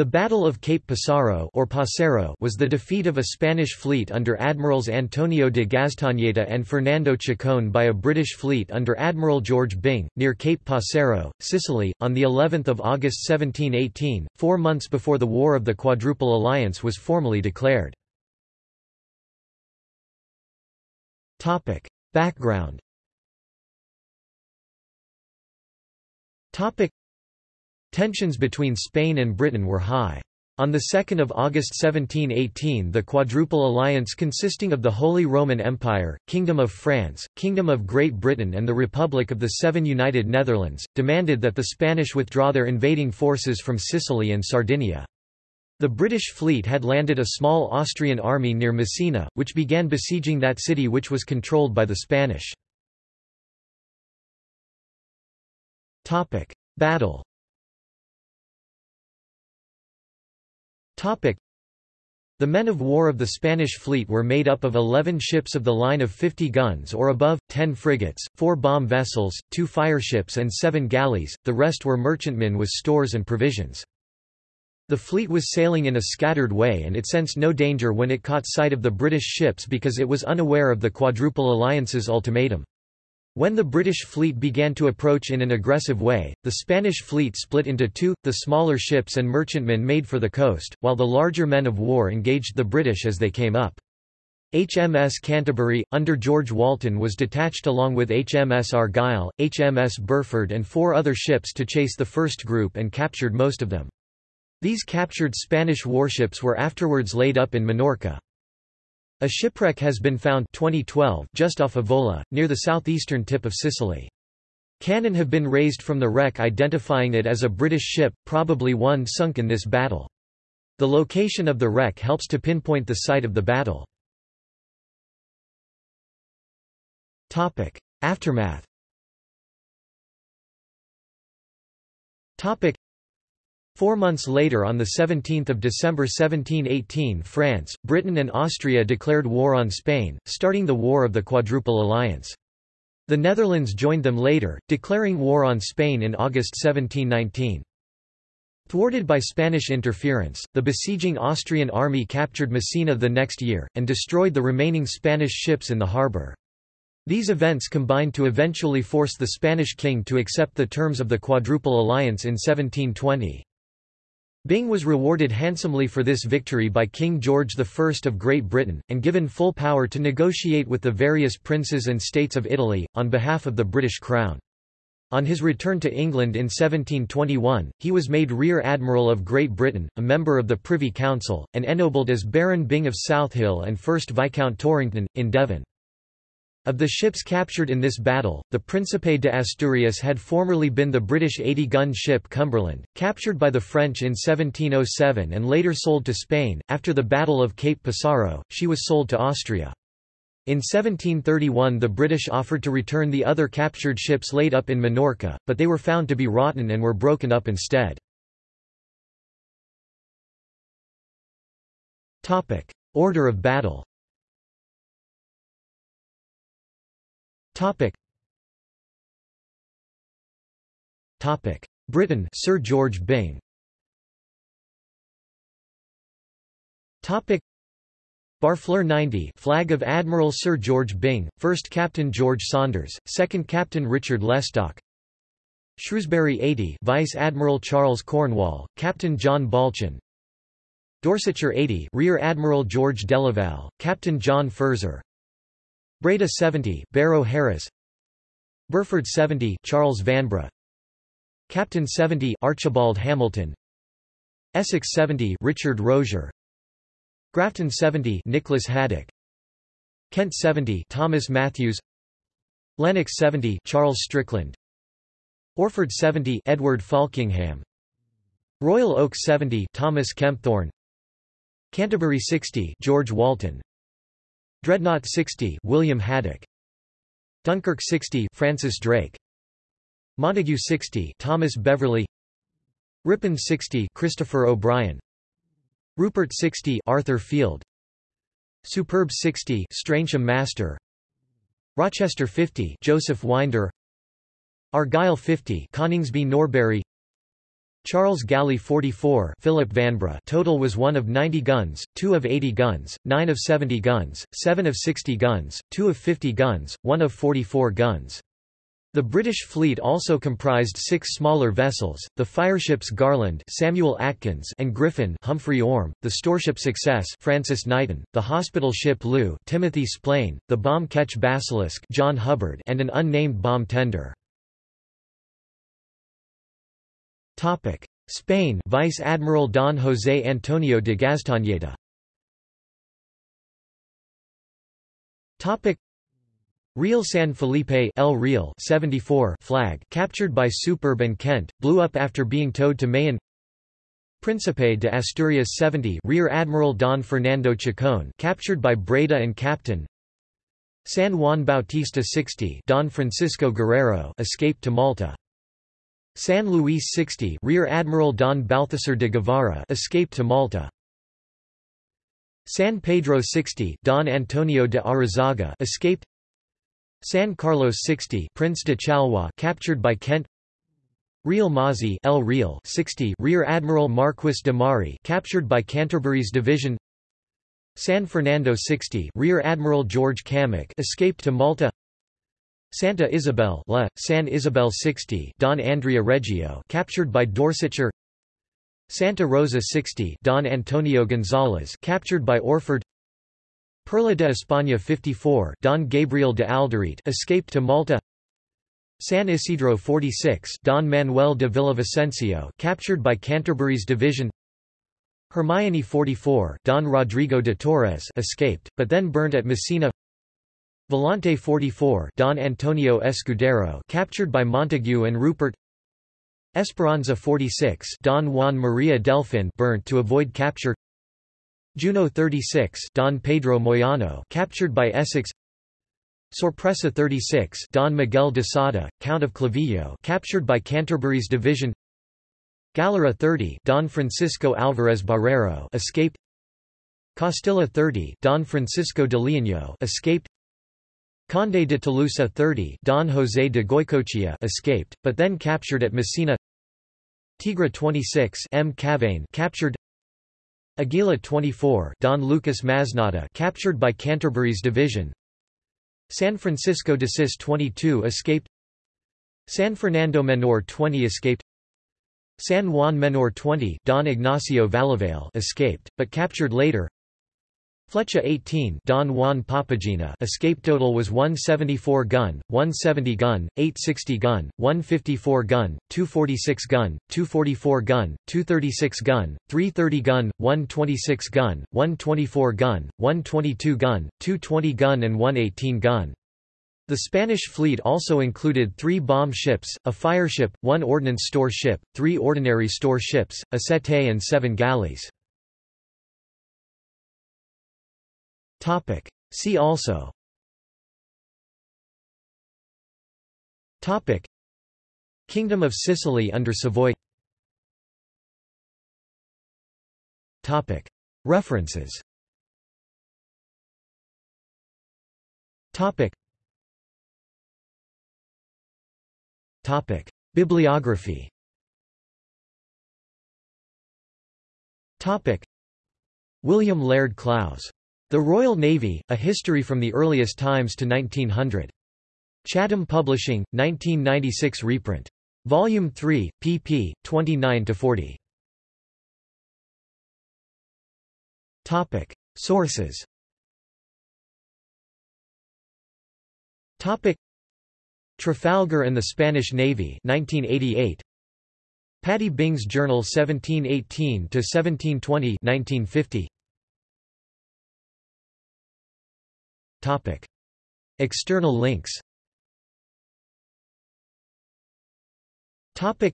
The Battle of Cape Passaro or Passero was the defeat of a Spanish fleet under Admirals Antonio de Gaztañeta and Fernando Chacon by a British fleet under Admiral George Byng, near Cape Passero, Sicily, on the 11th of August 1718, four months before the War of the Quadruple Alliance was formally declared. Background Tensions between Spain and Britain were high. On 2 August 1718 the Quadruple Alliance consisting of the Holy Roman Empire, Kingdom of France, Kingdom of Great Britain and the Republic of the Seven United Netherlands, demanded that the Spanish withdraw their invading forces from Sicily and Sardinia. The British fleet had landed a small Austrian army near Messina, which began besieging that city which was controlled by the Spanish. Battle The men of war of the Spanish fleet were made up of 11 ships of the line of 50 guns or above, 10 frigates, 4 bomb vessels, 2 fireships and 7 galleys, the rest were merchantmen with stores and provisions. The fleet was sailing in a scattered way and it sensed no danger when it caught sight of the British ships because it was unaware of the Quadruple Alliance's ultimatum. When the British fleet began to approach in an aggressive way, the Spanish fleet split into two, the smaller ships and merchantmen made for the coast, while the larger men of war engaged the British as they came up. HMS Canterbury, under George Walton was detached along with HMS Argyll, HMS Burford and four other ships to chase the first group and captured most of them. These captured Spanish warships were afterwards laid up in Minorca. A shipwreck has been found 2012 just off Avola, near the southeastern tip of Sicily. Cannon have been raised from the wreck identifying it as a British ship, probably one sunk in this battle. The location of the wreck helps to pinpoint the site of the battle. Aftermath Four months later on 17 December 1718 France, Britain and Austria declared war on Spain, starting the War of the Quadruple Alliance. The Netherlands joined them later, declaring war on Spain in August 1719. Thwarted by Spanish interference, the besieging Austrian army captured Messina the next year, and destroyed the remaining Spanish ships in the harbour. These events combined to eventually force the Spanish king to accept the terms of the Quadruple Alliance in 1720. Byng was rewarded handsomely for this victory by King George I of Great Britain, and given full power to negotiate with the various princes and states of Italy, on behalf of the British Crown. On his return to England in 1721, he was made Rear Admiral of Great Britain, a member of the Privy Council, and ennobled as Baron Byng of Southill and 1st Viscount Torrington, in Devon. Of the ships captured in this battle, the Príncipe de Asturias had formerly been the British 80-gun ship Cumberland, captured by the French in 1707 and later sold to Spain. After the Battle of Cape Passaro, she was sold to Austria. In 1731 the British offered to return the other captured ships laid up in Minorca, but they were found to be rotten and were broken up instead. Order of battle Topic. Topic. Britain Sir George Byng Topic. Barfleur 90 flag of Admiral Sir George Byng, 1st Captain George Saunders, 2nd Captain Richard Lestock Shrewsbury 80 Vice Admiral Charles Cornwall, Captain John Balchin Dorsetshire 80 Rear Admiral George Delaval, Captain John Furzer Breda 70 Barrow Harris. Burford 70 Charles Vanbrugh. Captain 70 Archibald Hamilton. Essex 70 Richard Rozier. Grafton 70 Nicholas Haddock. Kent 70 Thomas Matthews. Lennox 70 Charles Strickland. Orford 70 Edward Falkingham. Royal Oak 70 Thomas Kempthorne. Canterbury 60 George Walton Dreadnought 60 William Haddock. Dunkirk 60 Francis Drake. Montague 60 Thomas Beverley. Ripon 60 Christopher O'Brien. Rupert 60 Arthur Field. Superb 60 Streynsham Master. Rochester 50 Joseph Winder. Argyll 50 Coningsby Norbury Charles Galley 44 Philip Vanbrugh total was 1 of 90 guns, 2 of 80 guns, 9 of 70 guns, 7 of 60 guns, 2 of 50 guns, 1 of 44 guns. The British fleet also comprised six smaller vessels, the fireships Garland Samuel Atkins and Griffin Humphrey Orme, the storeship Success Francis Knighton, the hospital ship Looe Timothy Splaine, the bomb ketch Basilisk John Hubbard and an unnamed bomb tender. Spain. Vice Admiral Don José Antonio de Gaztañeta Real San Felipe El Real 74 flag captured by Superb and Kent, blew up after being towed to Mahón. Príncipe de Asturias 70 Rear Admiral Don Fernando Chacon captured by Breda and Captain. San Juan Bautista 60 Don Francisco Guerrero escaped to Malta San Luis 60 Rear Admiral Don Balthasar de Guevara escaped to Malta. San Pedro 60 Don Antonio de Arizaga escaped. San Carlos 60 Prince de Chalais captured by Kent. Real Mazi El Real 60 Rear Admiral Marquis de Mari captured by Canterbury's division. San Fernando 60 Rear Admiral George Cammock escaped to Malta. Santa Isabel La, San Isabel 60 Don Andrea Reggio captured by Dorsetshire. Santa Rosa 60 Don Antonio Gonzalez captured by Orford. Perla de España 54 Don Gabriel de Alderete escaped to Malta. San Isidro 46 Don Manuel de Villavicencio captured by Canterbury's division. Hermione 44 Don Rodrigo de Torres escaped, but then burnt at Messina Volante 44 Don Antonio Escudero captured by Montague and Rupert. Esperanza 46 Don Juan Maria Delfin burnt to avoid capture. Juno 36 Don Pedro Moyano captured by Essex. Sorpresa 36 Don Miguel de Sada, Count of Clavillo captured by Canterbury's division. Galera 30 Don Francisco Alvarez Barrero escaped. Castilla 30 Don Francisco de Leono escaped Conde de Tolosa 30 Don José de Goicoechea escaped, but then captured at Messina. Tigre 26 M. Cavane captured. Aguila 24 Don Lucas Masnada captured by Canterbury's division. San Francisco de Cis 22 escaped. San Fernando Menor 20 escaped. San Juan Menor 20 Don Ignacio Valavale escaped, but captured later Flecha 18 Don Juan Papagena escape total was 174 gun, 170 gun, 860 gun, 154 gun, 246 gun, 244 gun, 236 gun, 330 gun, 126 gun, 124 gun, 122 gun, 220 gun and 118 gun. The Spanish fleet also included three bomb ships, a fireship, one ordnance store ship, three ordinary store ships, a settee and seven galleys. Topic. See also Topic. Kingdom of Sicily under Savoy Topic. References Topic. Topic. Bibliography Topic. William Laird Clowes the Royal Navy, A History from the Earliest Times to 1900. Chatham Publishing, 1996 reprint. Volume 3, pp. 29–40. Sources Trafalgar and the Spanish Navy 1988. Pattee Byng's Journal 1718–1720 1950. Topic. External links Topic.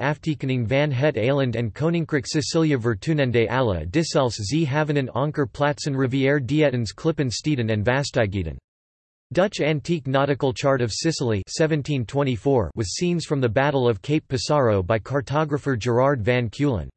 Aftekening van het eiland en Koninkrijk Sicilië vertoonende alle dissels ze havenen anker plaatsen rivière dietens klippen steden en vastijgeden. Dutch Antique Nautical Chart of Sicily 1724 with scenes from the Battle of Cape Passaro by cartographer Gerard van Keulen.